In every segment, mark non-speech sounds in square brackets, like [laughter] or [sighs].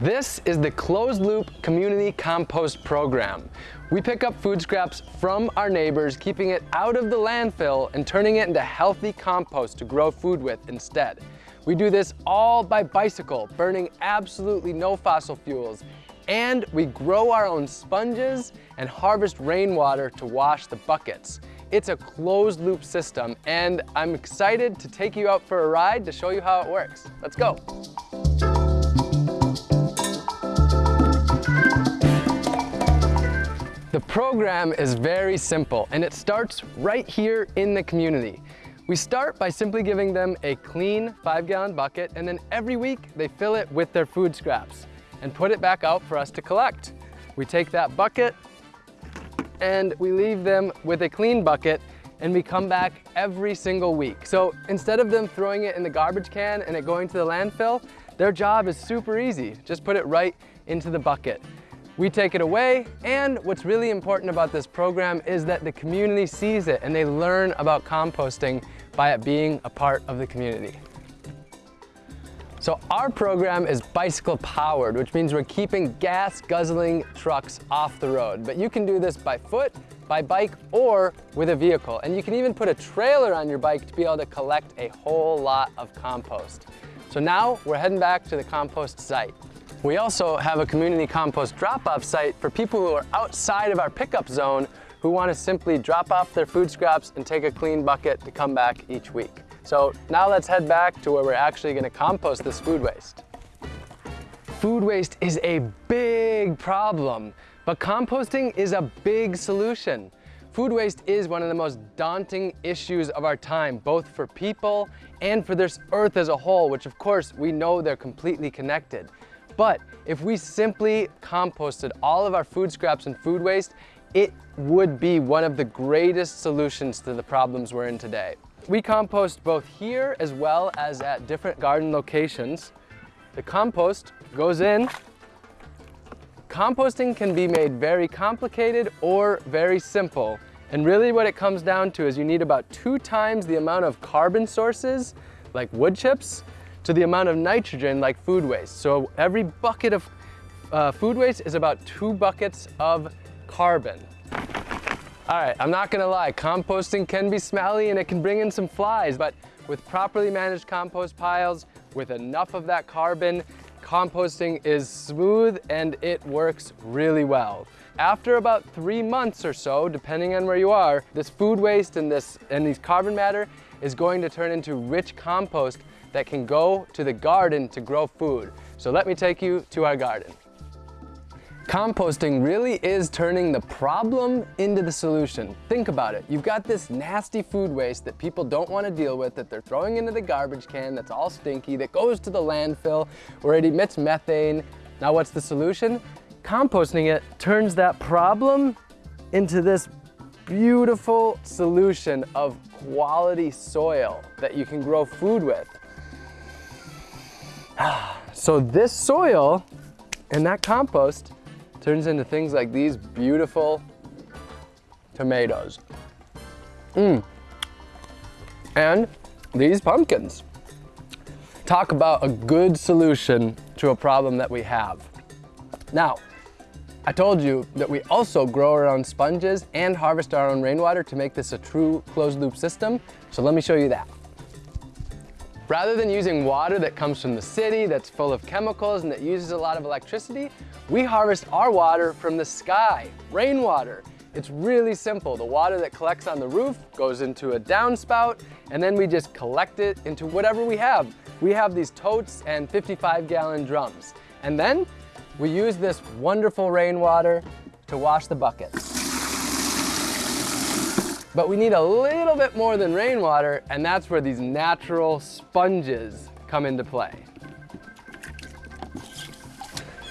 This is the Closed Loop Community Compost Program. We pick up food scraps from our neighbors, keeping it out of the landfill and turning it into healthy compost to grow food with instead. We do this all by bicycle, burning absolutely no fossil fuels. And we grow our own sponges and harvest rainwater to wash the buckets. It's a closed loop system and I'm excited to take you out for a ride to show you how it works. Let's go. The program is very simple and it starts right here in the community. We start by simply giving them a clean five gallon bucket and then every week they fill it with their food scraps and put it back out for us to collect. We take that bucket and we leave them with a clean bucket and we come back every single week. So instead of them throwing it in the garbage can and it going to the landfill, their job is super easy. Just put it right into the bucket. We take it away, and what's really important about this program is that the community sees it and they learn about composting by it being a part of the community. So our program is bicycle powered, which means we're keeping gas guzzling trucks off the road. But you can do this by foot, by bike, or with a vehicle. And you can even put a trailer on your bike to be able to collect a whole lot of compost. So now we're heading back to the compost site. We also have a community compost drop-off site for people who are outside of our pickup zone who want to simply drop off their food scraps and take a clean bucket to come back each week. So now let's head back to where we're actually going to compost this food waste. Food waste is a big problem, but composting is a big solution. Food waste is one of the most daunting issues of our time, both for people and for this earth as a whole, which of course we know they're completely connected. But if we simply composted all of our food scraps and food waste, it would be one of the greatest solutions to the problems we're in today. We compost both here as well as at different garden locations. The compost goes in. Composting can be made very complicated or very simple. And really what it comes down to is you need about two times the amount of carbon sources, like wood chips, to the amount of nitrogen like food waste. So every bucket of uh, food waste is about two buckets of carbon. All right, I'm not gonna lie, composting can be smelly and it can bring in some flies, but with properly managed compost piles, with enough of that carbon, composting is smooth and it works really well. After about three months or so, depending on where you are, this food waste and this and these carbon matter is going to turn into rich compost that can go to the garden to grow food. So let me take you to our garden. Composting really is turning the problem into the solution. Think about it. You've got this nasty food waste that people don't want to deal with, that they're throwing into the garbage can, that's all stinky, that goes to the landfill where it emits methane. Now what's the solution? Composting it turns that problem into this beautiful solution of quality soil that you can grow food with. [sighs] So this soil and that compost turns into things like these beautiful tomatoes. Mmm. And these pumpkins. Talk about a good solution to a problem that we have. Now, I told you that we also grow our own sponges and harvest our own rainwater to make this a true closed loop system. So let me show you that. Rather than using water that comes from the city that's full of chemicals and that uses a lot of electricity, we harvest our water from the sky, rainwater. It's really simple. The water that collects on the roof goes into a downspout and then we just collect it into whatever we have. We have these totes and 55 gallon drums. And then we use this wonderful rainwater to wash the buckets. But we need a little bit more than rainwater, and that's where these natural sponges come into play.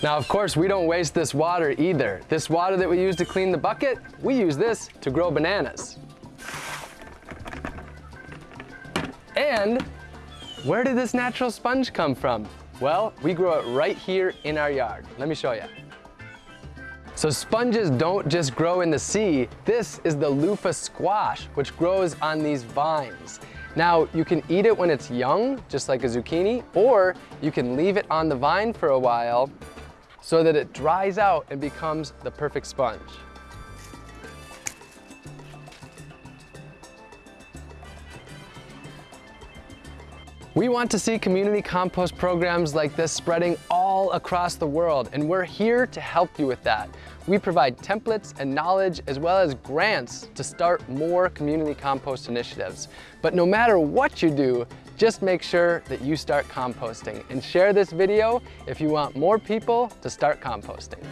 Now, of course, we don't waste this water either. This water that we use to clean the bucket, we use this to grow bananas. And where did this natural sponge come from? Well, we grow it right here in our yard. Let me show you. So sponges don't just grow in the sea. This is the loofah squash, which grows on these vines. Now, you can eat it when it's young, just like a zucchini, or you can leave it on the vine for a while so that it dries out and becomes the perfect sponge. We want to see community compost programs like this spreading all across the world, and we're here to help you with that. We provide templates and knowledge as well as grants to start more community compost initiatives. But no matter what you do, just make sure that you start composting and share this video if you want more people to start composting.